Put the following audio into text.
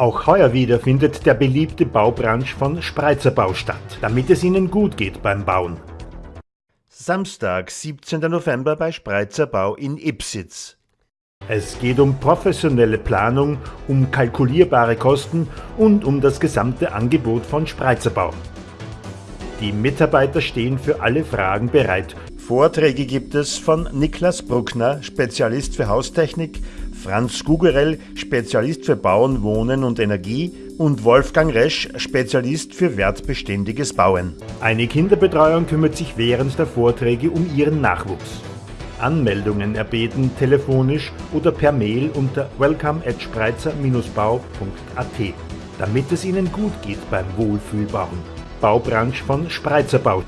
Auch heuer wieder findet der beliebte Baubranch von Spreizer Bau statt, damit es Ihnen gut geht beim Bauen. Samstag, 17. November bei Spreizer Bau in Ipsitz. Es geht um professionelle Planung, um kalkulierbare Kosten und um das gesamte Angebot von Spreizer Bau. Die Mitarbeiter stehen für alle Fragen bereit. Vorträge gibt es von Niklas Bruckner, Spezialist für Haustechnik, Franz Gugerell, Spezialist für Bauen, Wohnen und Energie und Wolfgang Resch, Spezialist für wertbeständiges Bauen. Eine Kinderbetreuung kümmert sich während der Vorträge um ihren Nachwuchs. Anmeldungen erbeten telefonisch oder per Mail unter welcome at spreizer-bau.at, damit es Ihnen gut geht beim Wohlfühlbauen. Baubranche von Spreizer Bau.